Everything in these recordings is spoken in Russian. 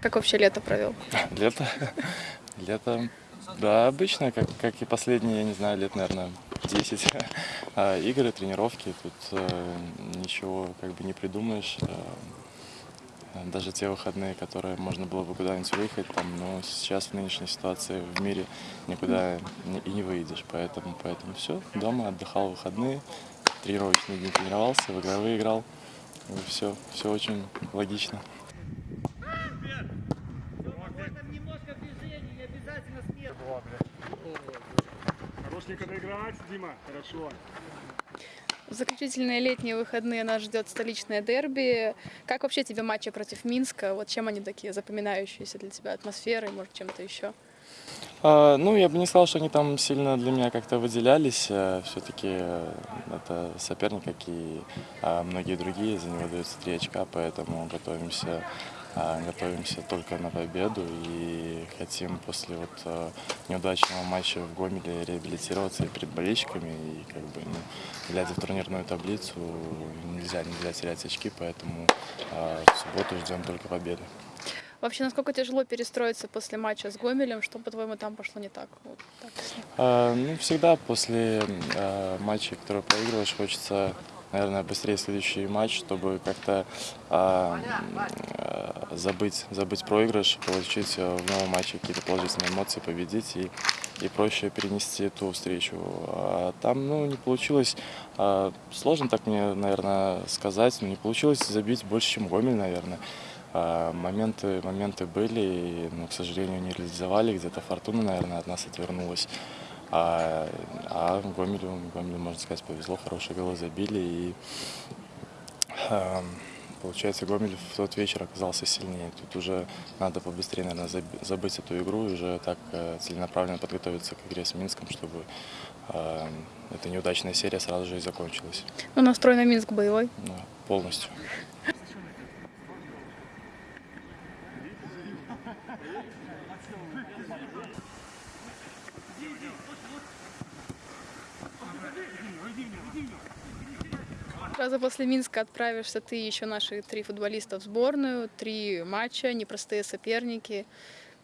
Как вообще лето провел? Лето? Лето, да, обычно, как, как и последние, я не знаю, лет, наверное, 10. А, игры, тренировки, тут э, ничего как бы не придумаешь. Э, даже те выходные, которые можно было бы куда-нибудь выехать, там, но сейчас в нынешней ситуации в мире никуда и не выйдешь. Поэтому, поэтому все, дома отдыхал выходные, тренировочные дни тренировался, в игровые играл. Все, все очень логично. Доиграть, Дима, хорошо. В заключительные летние выходные нас ждет столичное дерби. Как вообще тебе матчи против Минска? Вот чем они такие запоминающиеся для тебя? Атмосферой, может, чем-то еще? А, ну, я бы не сказал, что они там сильно для меня как-то выделялись. Все-таки это соперник, как и а, многие другие, за него даются три очка, поэтому готовимся готовимся только на победу и хотим после вот а, неудачного матча в Гомеле реабилитироваться и перед болельщиками. И как бы, ну, глядя в турнирную таблицу, нельзя, нельзя терять очки, поэтому а, в субботу ждем только победы. Вообще, насколько тяжело перестроиться после матча с Гомелем? Что, по-твоему, там пошло не так? Вот так. А, ну, всегда после а, матча, который проигрываешь, хочется наверное, быстрее следующий матч, чтобы как-то а, а, забыть, забыть проигрыш, получить э, в новом матче какие-то положительные эмоции, победить и, и проще перенести эту встречу. А там, ну, не получилось, а, сложно так мне, наверное, сказать, но не получилось забить больше, чем Гомель, наверное. А, моменты, моменты были, но, к сожалению, не реализовали, где-то фортуна, наверное, от нас отвернулась. А, а Гомелю, Гомелю, можно сказать, повезло, хорошие голы забили. И э, получается, Гомель в тот вечер оказался сильнее. Тут уже надо побыстрее, наверное, забыть эту игру и уже так э, целенаправленно подготовиться к игре с Минском, чтобы э, эта неудачная серия сразу же и закончилась. Ну, настрой на Минск боевой? Да, полностью. Сразу после Минска отправишься ты, еще наши три футболиста в сборную, три матча, непростые соперники.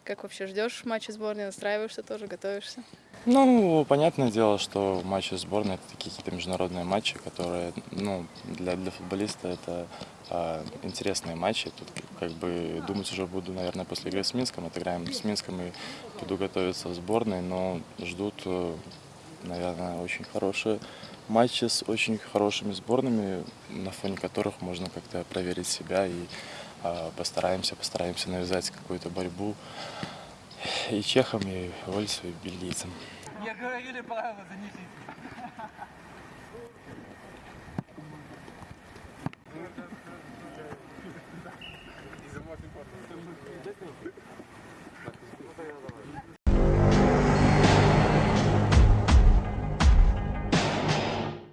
Как вообще ждешь матча сборной, настраиваешься тоже, готовишься? Ну, понятное дело, что матчи сборной это какие-то международные матчи, которые, ну, для, для футболиста это а, интересные матчи. Тут как бы думать уже буду, наверное, после игры с Минском. Отыграем с Минском и буду готовиться в сборной, но ждут, э, наверное, очень хорошие матчи с очень хорошими сборными, на фоне которых можно как-то проверить себя и а, постараемся, постараемся навязать какую-то борьбу и чехам, и вольсу, и бельгийцам. Я говорили правила, занесите. Из-за